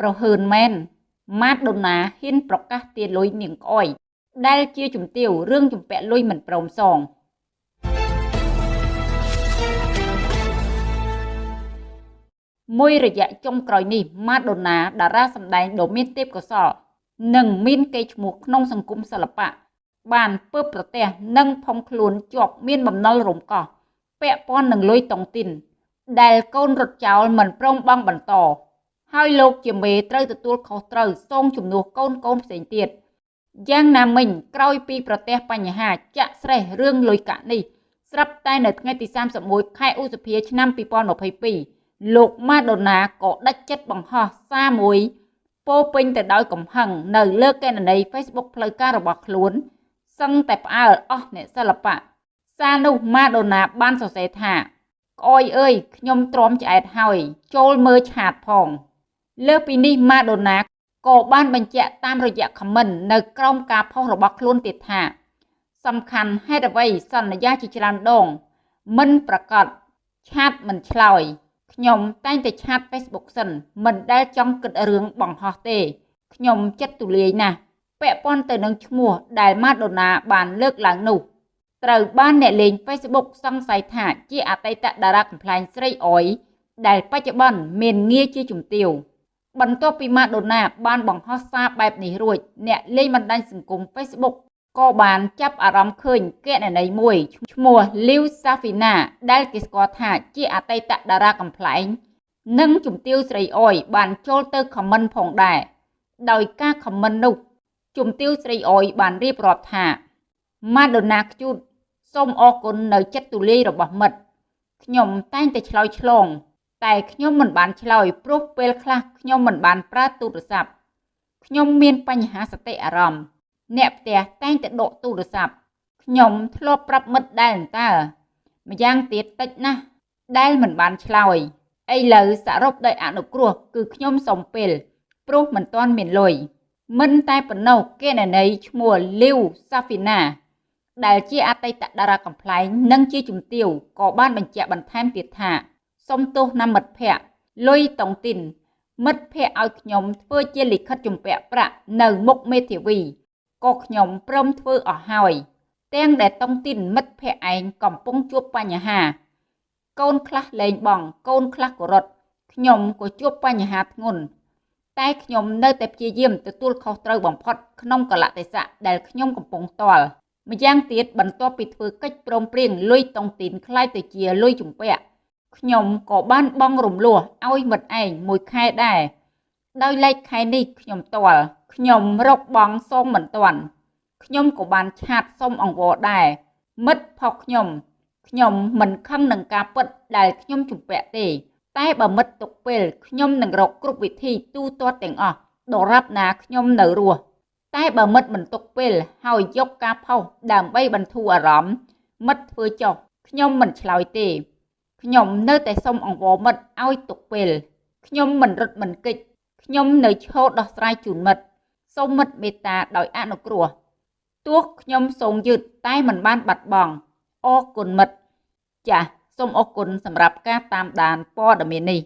ប្រហើនមែនម៉ាដូណាហ៊ានប្រកាសទាលុយនាងក្អុយដែលជាជំទាវរឿងជំពាក់លុយមិនព្រមសងមួយរយៈចុងក្រោយនេះម៉ាដូណាតារាសម្ដែងដ៏មានទេពកោសល្យនិងមានកេរ្តិ៍ឈ្មោះក្នុងសង្គមសិល្បៈបានពើបប្រទេសនិងផុងខ្លួនជាប់មានបំណុលរំកោះពាក់ព័ន្ធនឹងលុយតុងទីនដែលកូនរត់ចោលមិនព្រមបង់បន្ត ហើយលោកជាមេត្រូវទទួលខុសត្រូវសងជំនួសកូនកូនផ្សេងទៀតយ៉ាងណាមិញក្រោយពីប្រទេសបញ្ហាចាក់ស្រេះរឿងលុយកាក់នេះស្រាប់តែនៅថ្ងៃទី31ខែឧសភាឆ្នាំ2022លោកម៉ាដូណាក៏ដាច់ចិត្តបង្ហោះសារមួយពោពេញទៅដោយកំហឹងនៅលើកេណនី Facebook ផ្លូវការរបស់ខ្លួនសឹងតែផ្អើលអស់អ្នកសិល្បៈសារនោះម៉ាដូណាបានសរសេរថាក្អយអើយខ្ញុំទ្រាំឆ្អែតហើយចូលមើលឆាតផង លើពីនេះម៉ាដូណាក៏បានបញ្ជាក់តាមរយៈខមមិននៅក្រោមការផុសរបស់ខ្លួនទៀតថា សំខាន់ហេតុអ្វីសន្យាជាច្រើនដង មិនប្រកាសឆាតមិនឆ្លើយខ្ញុំតែងតែឆាត Facebook សិនមិនដែលចង់គិតរឿងបង្ហោះទេខ្ញុំចិត្តទូលាយណាស់ពាក់ព័ន្ធទៅនឹងឈ្មោះដែលម៉ាដូណាបានលើកឡើងនោះត្រូវបានអ្នកលេង Facebook សង្ស័យថាជាអតីតតារាកំ pl ែងស្រីអយដែលបច្ចុប្បន្នមានងារជាជំទាវ បន្ទាប់ពីម៉ាដូណាបានបង្ហោះសារបែបនេះរួចអ្នកលេងបណ្ដាញសង្គម Facebook ក៏បានចាប់អារម្មណ៍ឃើញកណនីមួយឈ្មោះ Liu Safina ដែលគេស្គាល់ថាជាអតីតតារាកំ pl ែងនិងជំទាវស្រីអយបានចូលទៅខមមិនផងដែរដោយការខមមិននោះជំទាវស្រីអយបានរៀបរាប់ថាម៉ាដូណាខ្ជូតសូមអរគុណនៅចិត្តទូលាយរបស់មិត្តខ្ញុំតែងតែឆ្លើយឆ្លង តែខ្ញុំមិនបានឆ្លើយព្រោះពេលខ្លះខ្ញុំមិនបានប្រើទូរស័ព្ទខ្ញុំមានបញ្ហាសតិអារម្មណ៍អ្នកផ្ទះតែងតែដកទូរស័ព្ទខ្ញុំធ្លាប់ប្រាប់មិត្តដែរតើម្យ៉ាងទៀតតិចណាស់ដែលមិនបានឆ្លើយឥឡូវសរុបដោយអនុគ្រោះគឺខ្ញុំសុំពេលព្រោះមិនទាន់មានលុយមិនតែប៉ុណ្ណោះគេណនីឈ្មោះលីវសាហ្វីណា ដែលជាអតីតតារាកំ pl ែងនិងជាជំទាវក៏បានបញ្ជាក់បន្ថែមទៀតថា សុំទោសណាមិត្តភ័ក្តិលុយតុងទីន មិត្តភ័ក្តិឲ្យខ្ញុំធ្វើជាលិខិតជំពាក់ប្រាក់នៅមុខមេធាវីក៏ខ្ញុំព្រមធ្វើអស់ហើយទាំងដែលតុងទីនមិត្តភ័ក្តិឯងកំពុងជួបបញ្ហា កូនខ្លះលែងបង កូនខ្លះក៏រត់ខ្ញុំក៏ជួបបញ្ហាធ្ងន់តែខ្ញុំនៅតែព្យាយាមទទួលខុសត្រូវបំផុតក្នុងកលតិសៈដែលខ្ញុំកំពុងតល់ម្យ៉ាងទៀតបន្ទាប់ពីធ្វើកិច្ចព្រមព្រៀងលុយតុងទីនខ្លាយទៅជាលុយជំពាក់ ខ្ញុំក៏បានបង់រំលោះឲ្យមិត្តឯងមួយខែដែរដោយឡែកខែនេះខ្ញុំតល់ខ្ញុំរកបងសងមិនទាន់ខ្ញុំក៏បានឆាតសុំអង្វរដែរមិត្តផុសខ្ញុំខ្ញុំមិនខឹងនឹងការពិតដែលខ្ញុំជំពាក់ទេ តែបើមិត្តទុកពេលខ្ញុំនឹងរកគ្រប់វិធីទូទាត់ទាំងអស់ដរាបណាខ្ញុំនៅរស់តែបើមិត្តមិនទុកពេលហើយយកការផុសដើម្បីបន្ធូរអារម្មណ៍មិត្តធ្វើចុះខ្ញុំមិនឆ្លើយទេ ខ្ញុំនៅតែសុំអង្វរមិត្តឲ្យទុកពេលខ្ញុំមិនរត់មិនគេចខ្ញុំនៅឈរដោះស្រាយជូនមិត្តសូមមិត្តមេត្តាដោយអនុគ្រោះទោះខ្ញុំសូងយឺតតែមិនបានបាត់បង់អរគុណមិត្តចាសសូមអរគុណសម្រាប់ការតាមដានព័ត៌មាននេះ